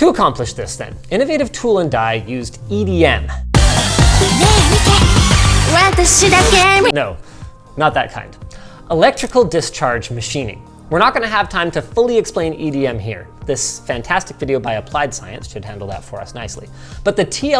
To accomplish this then, Innovative Tool and Die used EDM. No, not that kind. Electrical discharge machining. We're not going to have time to fully explain EDM here. This fantastic video by Applied Science should handle that for us nicely. But the TL